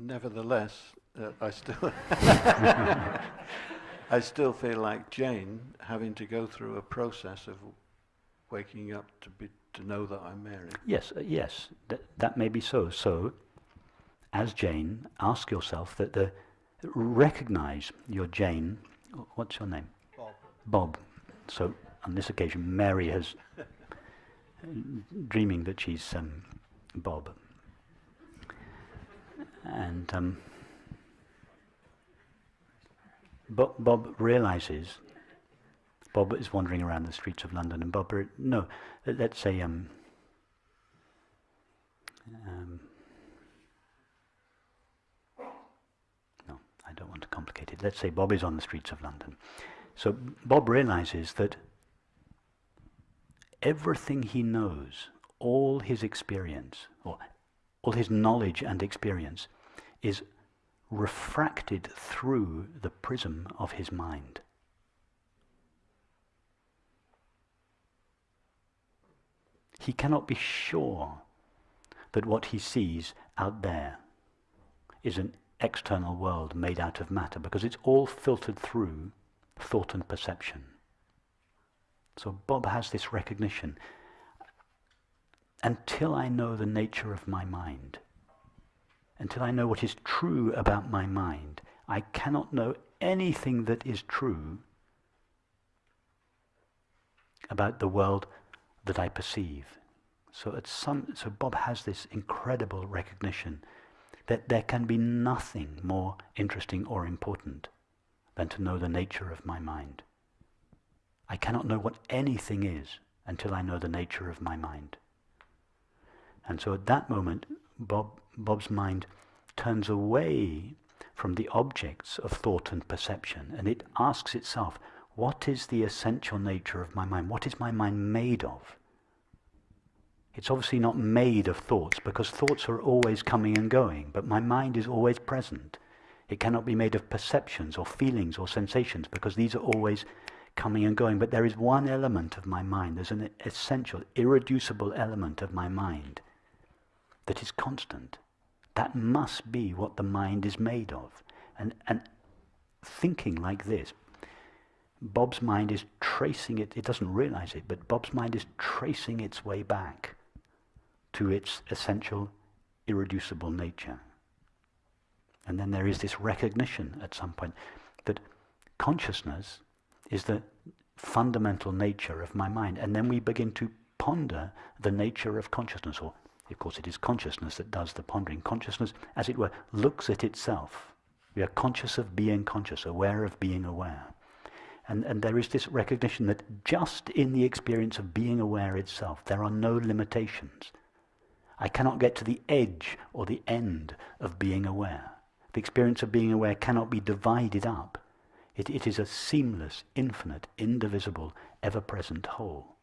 nevertheless, uh, I still I still feel like Jane having to go through a process of waking up to be to know that I'm Mary. Yes, uh, yes, th- that may be so. So, as Jane, ask yourself that the recognize your Jane. What's your name? Bob. Bob. So on this occasion, Mary has dreaming that she's um, Bob, and um, Bob, Bob realizes. Bob is wandering around the streets of London, and Bob, no, let's say, um, um, no, I don't want to complicate it. Let's say Bob is on the streets of London. So Bob realizes that everything he knows, all his experience, or all his knowledge and experience, is refracted through the prism of his mind. He cannot be sure that what he sees out there is an external world made out of matter because it's all filtered through thought and perception. So Bob has this recognition. Until I know the nature of my mind, until I know what is true about my mind, I cannot know anything that is true about the world that I perceive. So, at some, so Bob has this incredible recognition that there can be nothing more interesting or important than to know the nature of my mind. I cannot know what anything is until I know the nature of my mind. And so at that moment, Bob, Bob's mind turns away from the objects of thought and perception, and it asks itself, what is the essential nature of my mind? What is my mind made of? It's obviously not made of thoughts, because thoughts are always coming and going, but my mind is always present. It cannot be made of perceptions or feelings or sensations, because these are always coming and going, but there is one element of my mind, there's an essential, irreducible element of my mind that is constant. That must be what the mind is made of. And, and thinking like this, Bob's mind is tracing it, it doesn't realize it, but Bob's mind is tracing its way back to its essential, irreducible nature. And then there is this recognition at some point that consciousness is the fundamental nature of my mind. And then we begin to ponder the nature of consciousness, or of course it is consciousness that does the pondering. Consciousness, as it were, looks at itself. We are conscious of being conscious, aware of being aware. And, and there is this recognition that just in the experience of being aware itself, there are no limitations. I cannot get to the edge or the end of being aware. The experience of being aware cannot be divided up it, it is a seamless, infinite, indivisible, ever-present whole.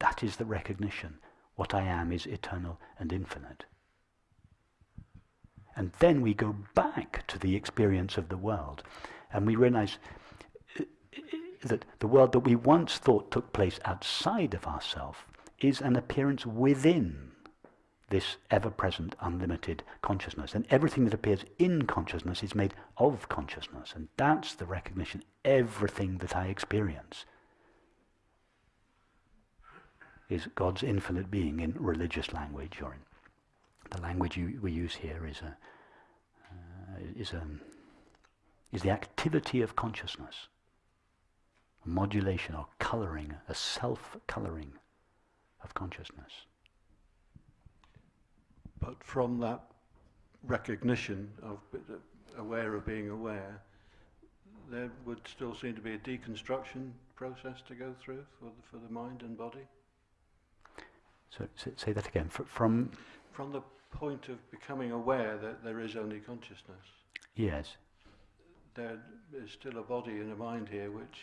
That is the recognition. What I am is eternal and infinite. And then we go back to the experience of the world and we realize uh, that the world that we once thought took place outside of ourselves is an appearance within this ever-present, unlimited consciousness. And everything that appears in consciousness is made of consciousness. And that's the recognition, everything that I experience is God's infinite being in religious language, or in the language you, we use here is a, uh, is a, is the activity of consciousness, a modulation or coloring, a self-coloring of consciousness. But from that recognition of aware of being aware, there would still seem to be a deconstruction process to go through for the, for the mind and body. So, say that again. From from the point of becoming aware that there is only consciousness. Yes. There is still a body and a mind here which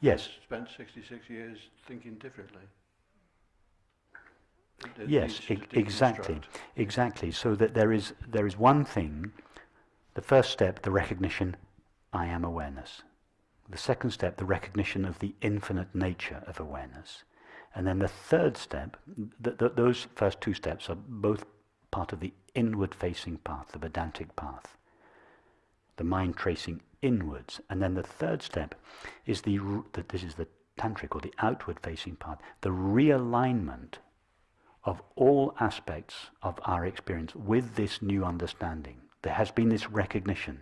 yes spent 66 years thinking differently yes, e exactly, exactly. So that there is there is one thing. The first step, the recognition, I am awareness. The second step, the recognition of the infinite nature of awareness. And then the third step, th th those first two steps are both part of the inward facing path, the Vedantic path. The mind tracing inwards. And then the third step is the, that this is the tantric or the outward facing path, the realignment of all aspects of our experience with this new understanding. There has been this recognition.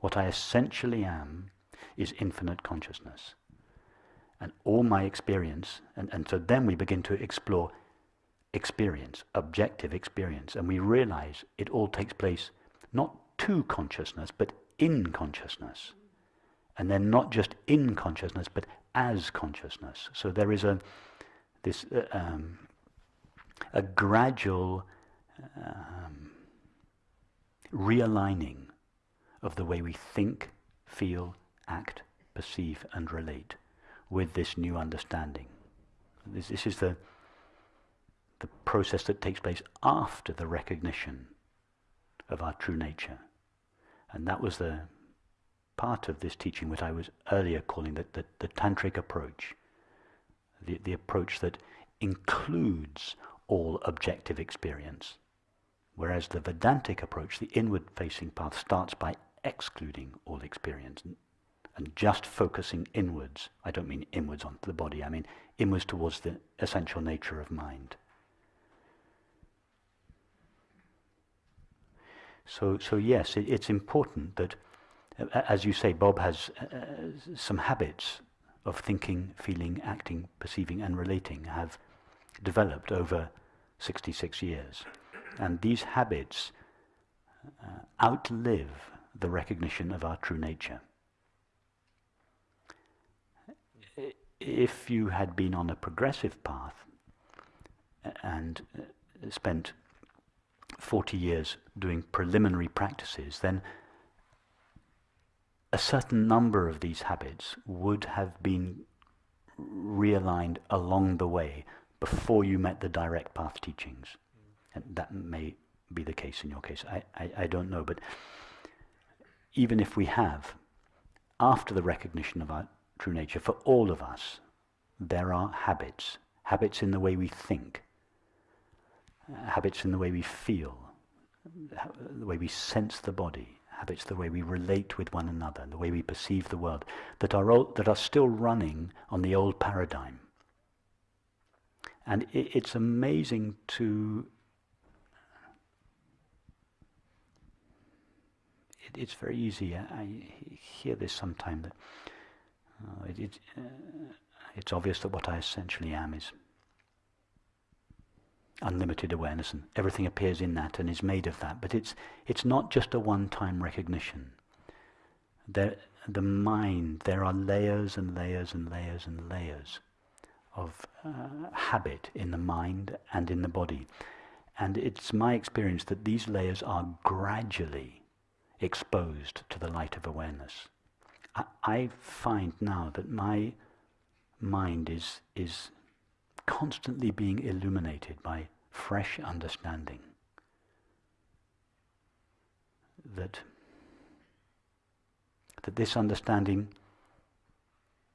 What I essentially am is infinite consciousness. And all my experience, and, and so then we begin to explore experience, objective experience, and we realize it all takes place not to consciousness, but in consciousness. And then not just in consciousness, but as consciousness. So there is a this uh, um, a gradual um, realigning of the way we think, feel, act, perceive, and relate with this new understanding. This, this is the the process that takes place after the recognition of our true nature. And that was the part of this teaching which I was earlier calling the, the, the tantric approach, the, the approach that includes all objective experience. Whereas the Vedantic approach, the inward-facing path, starts by excluding all experience and, just focusing inwards. I don't mean inwards onto the body, I mean inwards towards the essential nature of mind. So, so yes, it, it's important that, as you say, Bob has uh, some habits of thinking, feeling, acting, perceiving, and relating have developed over 66 years. And these habits uh, outlive the recognition of our true nature. If you had been on a progressive path and uh, spent 40 years doing preliminary practices, then a certain number of these habits would have been realigned along the way before you met the direct path teachings. And that may be the case in your case. I, I, I don't know. But even if we have, after the recognition of our true nature, for all of us, there are habits. Habits in the way we think, habits in the way we feel, the way we sense the body, habits the way we relate with one another, the way we perceive the world, that are, that are still running on the old paradigm. And it, it's amazing to... It, it's very easy. I, I, hear this sometime that uh, it, it, uh, it's obvious that what I essentially am is unlimited awareness and everything appears in that and is made of that. But it's, it's not just a one-time recognition. There, the mind, there are layers and layers and layers and layers of uh, habit in the mind and in the body. And it's my experience that these layers are gradually exposed to the light of awareness. I, find now that my mind is, is constantly being illuminated by fresh understanding. That, that this understanding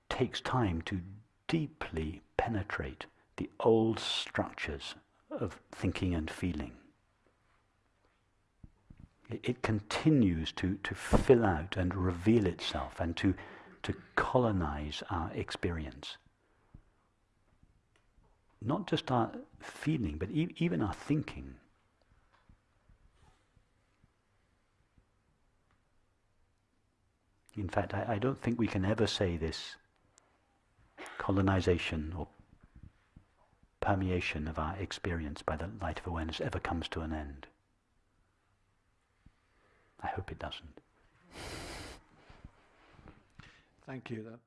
takes time to deeply penetrate the old structures of thinking and feeling. It, it continues to, to fill out and reveal itself and to, to colonize our experience not just our feeling, but e even our thinking. In fact, I, I, don't think we can ever say this colonization or permeation of our experience by the light of awareness ever comes to an end. I hope it doesn't. Thank you. That,